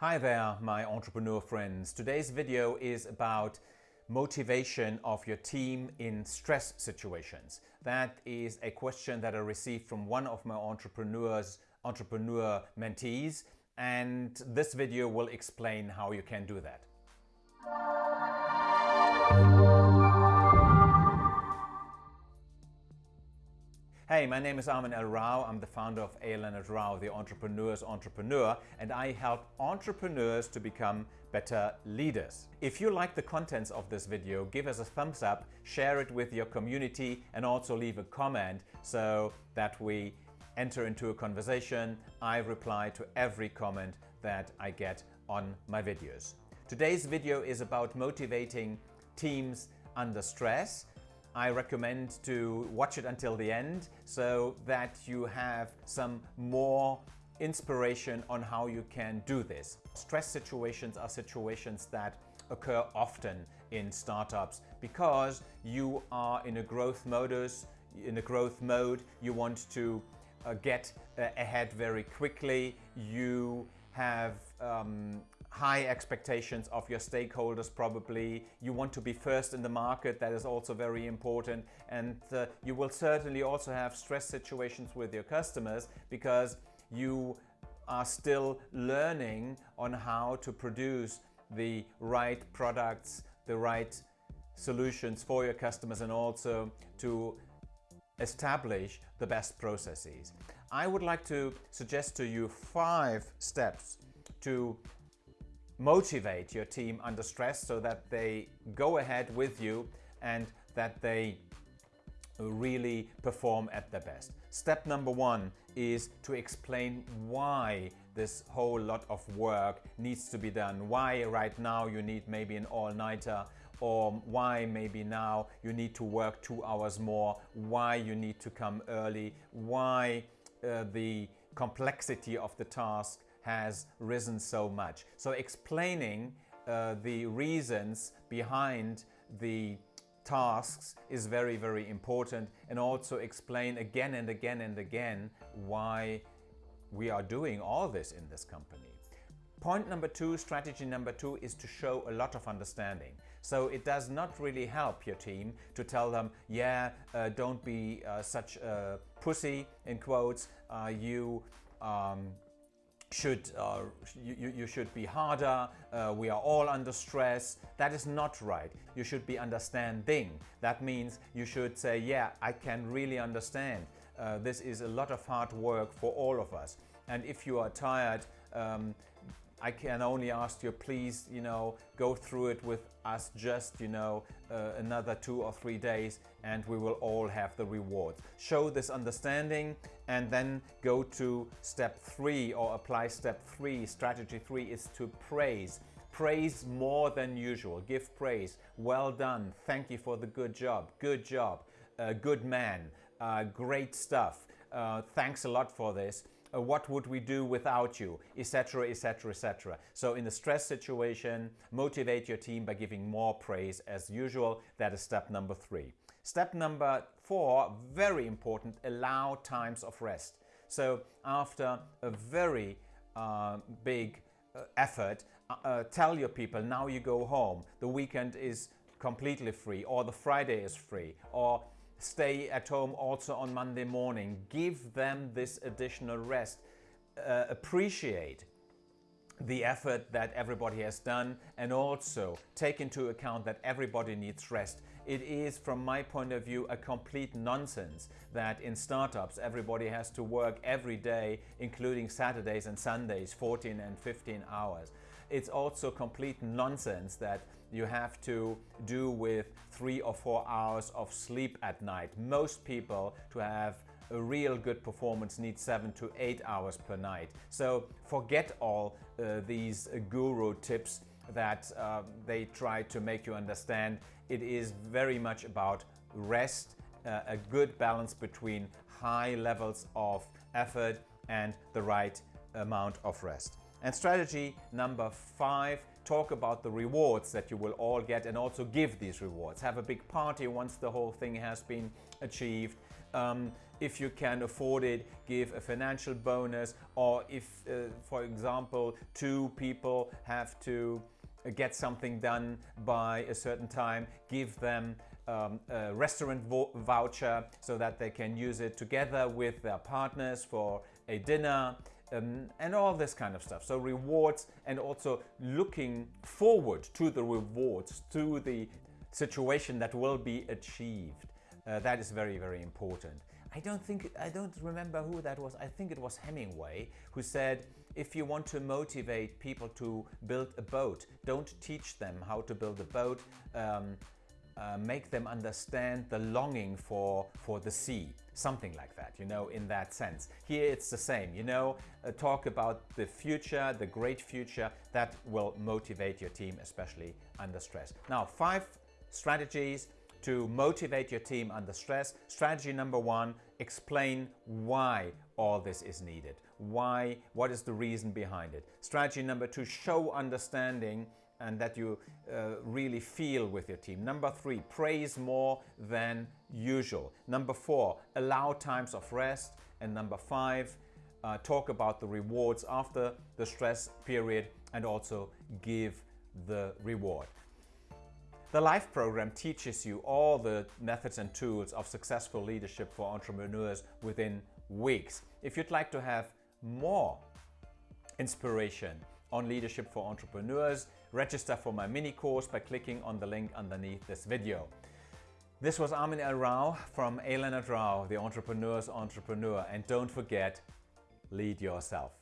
Hi there, my entrepreneur friends. Today's video is about motivation of your team in stress situations. That is a question that I received from one of my entrepreneurs, entrepreneur mentees, and this video will explain how you can do that. Hey, my name is Armin L. Rao. I'm the founder of A. Leonard Rao, the entrepreneur's entrepreneur, and I help entrepreneurs to become better leaders. If you like the contents of this video, give us a thumbs up, share it with your community, and also leave a comment so that we enter into a conversation. I reply to every comment that I get on my videos. Today's video is about motivating teams under stress I recommend to watch it until the end so that you have some more inspiration on how you can do this. Stress situations are situations that occur often in startups because you are in a growth modus, in a growth mode, you want to uh, get uh, ahead very quickly, you have um, high expectations of your stakeholders probably. You want to be first in the market, that is also very important. And uh, you will certainly also have stress situations with your customers because you are still learning on how to produce the right products, the right solutions for your customers and also to establish the best processes. I would like to suggest to you five steps to motivate your team under stress so that they go ahead with you and that they really perform at their best. Step number one is to explain why this whole lot of work needs to be done. Why right now you need maybe an all-nighter or why maybe now you need to work two hours more, why you need to come early, why uh, the complexity of the task has risen so much. So explaining uh, the reasons behind the tasks is very, very important and also explain again and again and again why we are doing all this in this company. Point number two, strategy number two is to show a lot of understanding. So it does not really help your team to tell them, yeah, uh, don't be uh, such a pussy, in quotes, uh, you um, should uh, you, you should be harder, uh, we are all under stress. That is not right. You should be understanding. That means you should say, yeah, I can really understand. Uh, this is a lot of hard work for all of us. And if you are tired, um, I can only ask you, please, you know, go through it with us just, you know, uh, another two or three days and we will all have the rewards. Show this understanding and then go to step three or apply step three. Strategy three is to praise. Praise more than usual. Give praise. Well done. Thank you for the good job. Good job. Uh, good man. Uh, great stuff. Uh, thanks a lot for this uh, what would we do without you, etc., etc., etc. So in a stress situation, motivate your team by giving more praise as usual. That is step number three. Step number four, very important, allow times of rest. So after a very uh, big uh, effort, uh, uh, tell your people now you go home, the weekend is completely free or the Friday is free or stay at home also on Monday morning. Give them this additional rest. Uh, appreciate the effort that everybody has done and also take into account that everybody needs rest. It is, from my point of view, a complete nonsense that in startups everybody has to work every day, including Saturdays and Sundays, 14 and 15 hours. It's also complete nonsense that you have to do with three or four hours of sleep at night. Most people to have a real good performance need seven to eight hours per night. So forget all uh, these uh, guru tips that uh, they try to make you understand. It is very much about rest, uh, a good balance between high levels of effort and the right amount of rest. And strategy number five, talk about the rewards that you will all get and also give these rewards. Have a big party once the whole thing has been achieved. Um, if you can afford it, give a financial bonus or if, uh, for example, two people have to get something done by a certain time, give them um, a restaurant voucher so that they can use it together with their partners for a dinner um, and all this kind of stuff. So rewards and also looking forward to the rewards, to the situation that will be achieved. Uh, that is very, very important. I don't think, I don't remember who that was. I think it was Hemingway who said, if you want to motivate people to build a boat, don't teach them how to build a boat. Um, uh, make them understand the longing for, for the sea. Something like that, you know, in that sense. Here it's the same, you know, uh, talk about the future, the great future that will motivate your team, especially under stress. Now, five strategies to motivate your team under stress. Strategy number one, explain why all this is needed. Why, what is the reason behind it? Strategy number two, show understanding and that you uh, really feel with your team. Number three, praise more than usual. Number four, allow times of rest. And number five, uh, talk about the rewards after the stress period and also give the reward. The LIFE program teaches you all the methods and tools of successful leadership for entrepreneurs within weeks. If you'd like to have more inspiration on leadership for entrepreneurs, register for my mini course by clicking on the link underneath this video. This was Armin L. Rao from A. Leonard Rao, the entrepreneur's entrepreneur. And don't forget, lead yourself.